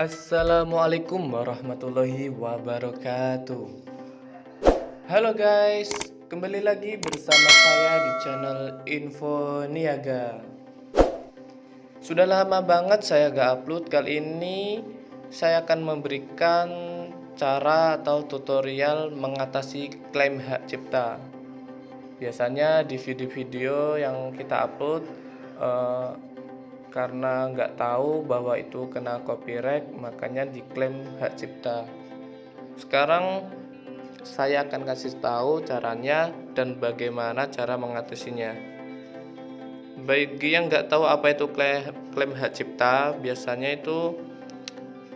Assalamualaikum warahmatullahi wabarakatuh. Halo guys, kembali lagi bersama saya di channel Info Niaga. Sudah lama banget saya gak upload, kali ini saya akan memberikan cara atau tutorial mengatasi klaim hak cipta. Biasanya di video-video yang kita upload uh, karena nggak tahu bahwa itu kena copyright makanya diklaim hak cipta. Sekarang saya akan kasih tahu caranya dan bagaimana cara mengatasinya. Bagi yang nggak tahu apa itu klaim, hak cipta biasanya itu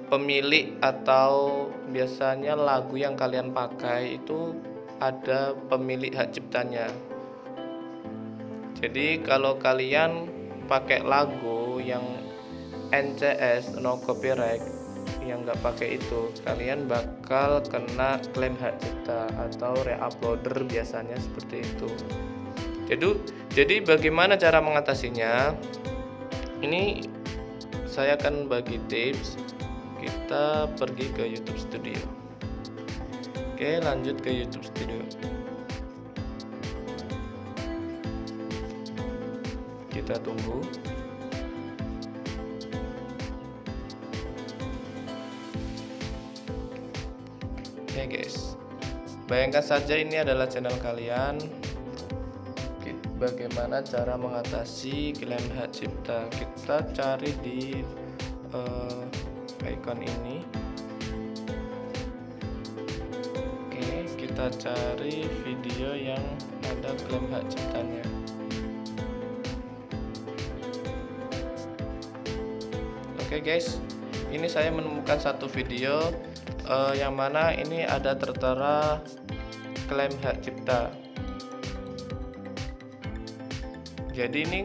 pemilik atau biasanya lagu yang kalian pakai itu ada pemilik hak ciptanya. Jadi kalau kalian pakai lagu yang NCS no copyright yang nggak pakai itu kalian bakal kena klaim hak cipta atau reuploader biasanya seperti itu. Jadi jadi bagaimana cara mengatasinya? Ini saya akan bagi tips. Kita pergi ke YouTube Studio. Oke lanjut ke YouTube Studio. Kita tunggu oke guys. Bayangkan saja ini adalah channel kalian. Bagaimana cara mengatasi klaim hak cipta kita cari di uh, icon ini? Oke kita cari video yang ada klaim hak ciptanya. Oke guys, ini saya menemukan satu video uh, yang mana ini ada tertera klaim hak cipta. Jadi ini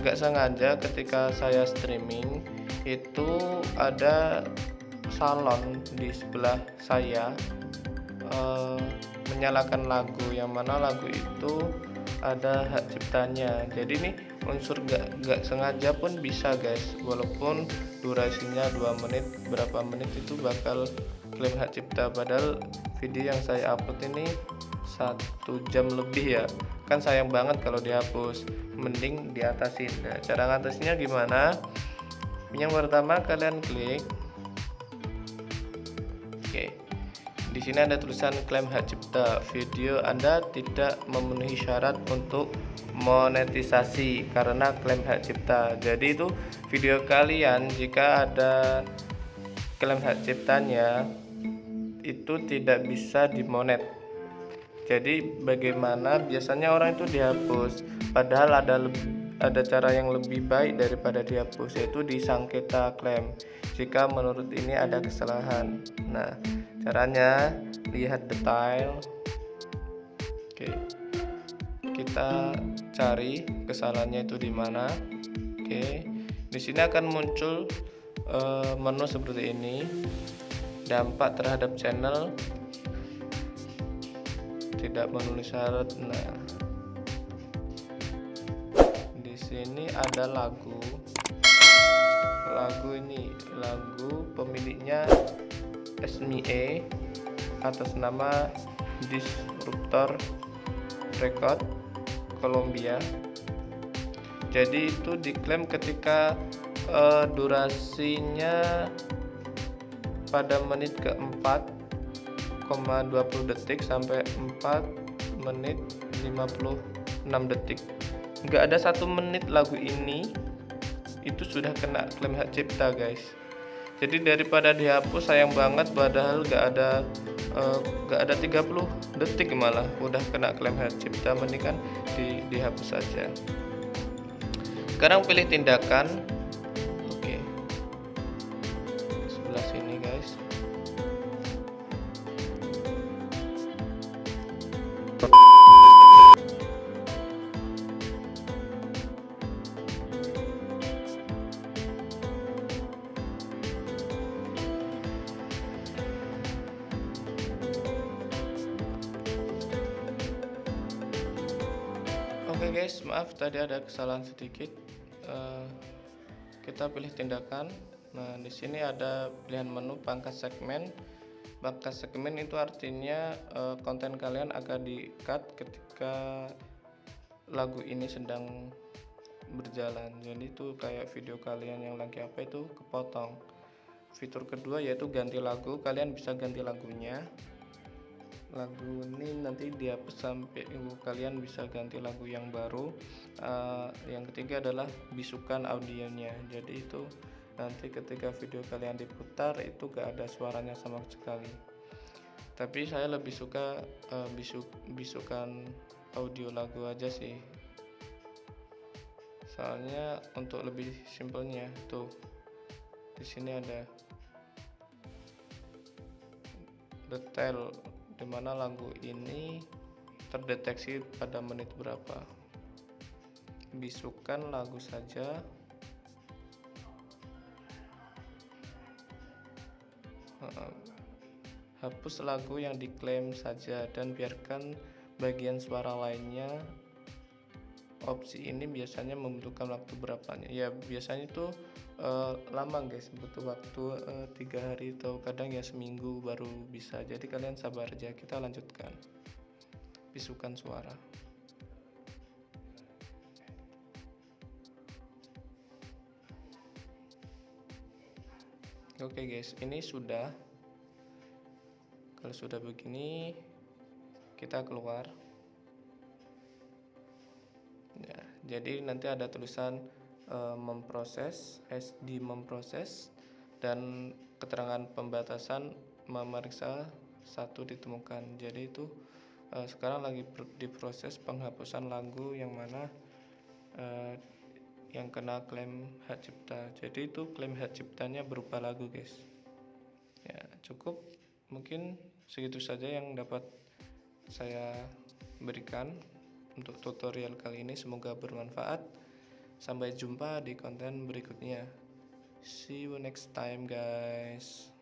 nggak sengaja ketika saya streaming itu ada salon di sebelah saya uh, menyalakan lagu yang mana lagu itu ada hak ciptanya jadi ini unsur gak, gak sengaja pun bisa guys. Walaupun durasinya 2 menit berapa menit itu bakal klaim hak cipta. Padahal video yang saya upload ini satu jam lebih ya. Kan sayang banget kalau dihapus. Mending diatasin. Nah, cara ngatasinya gimana? Yang pertama kalian klik. Oke di sini ada tulisan klaim hak cipta. Video Anda tidak memenuhi syarat untuk monetisasi karena klaim hak cipta. Jadi itu video kalian jika ada klaim hak ciptanya itu tidak bisa dimonet. Jadi bagaimana biasanya orang itu dihapus padahal ada ada cara yang lebih baik daripada dihapus yaitu disangketa klaim jika menurut ini ada kesalahan. Nah, caranya lihat detail. Oke kita cari kesalahannya itu di mana. Oke di sini akan muncul uh, menu seperti ini. Dampak terhadap channel. Tidak menulis syarat. Nah di sini ada lagu. Lagu ini lagu pemiliknya SME atas nama Disruptor Record Columbia jadi itu diklaim ketika uh, durasinya pada menit keempat 4,20 detik sampai 4 menit 56 detik. Nggak ada satu menit lagu ini itu sudah kena klaim hak cipta guys jadi daripada dihapus sayang banget padahal gak ada uh, gak ada 30 detik malah udah kena klaim hak cipta mendingan di, dihapus saja. Sekarang pilih tindakan. Oke. Sebelah sini guys Oke okay guys, maaf tadi ada kesalahan sedikit. Uh, kita pilih tindakan. Nah, di sini ada pilihan menu pangkas segmen. Pangkas segmen itu artinya uh, konten kalian akan di-cut ketika lagu ini sedang berjalan. Jadi itu kayak video kalian yang lagi apa itu kepotong. Fitur kedua yaitu ganti lagu. Kalian bisa ganti lagunya lagu ini nanti dihapus sampai kalian bisa ganti lagu yang baru. Uh, yang ketiga adalah bisukan audionya. Jadi itu nanti ketika video kalian diputar itu gak ada suaranya sama sekali. Tapi saya lebih suka uh, bisuk bisukan audio lagu aja sih. Soalnya untuk lebih simpelnya tuh di sini ada detail di mana lagu ini terdeteksi pada menit berapa? Bisukan lagu saja. Hapus lagu yang diklaim saja dan biarkan bagian suara lainnya opsi ini biasanya membutuhkan waktu berapanya. Ya biasanya itu uh, lama guys. Butuh waktu uh, tiga hari atau kadang ya seminggu baru bisa. Jadi kalian sabar aja. Kita lanjutkan. Bisukan suara. Oke okay guys. Ini sudah. Kalau sudah begini kita keluar jadi nanti ada tulisan e, memproses SD memproses dan keterangan pembatasan memeriksa satu ditemukan. Jadi itu e, sekarang lagi diproses penghapusan lagu yang mana e, yang kena klaim hak cipta. Jadi itu klaim hak ciptanya berupa lagu guys. Ya cukup. Mungkin segitu saja yang dapat saya berikan untuk tutorial kali ini. Semoga bermanfaat. Sampai jumpa di konten berikutnya. See you next time guys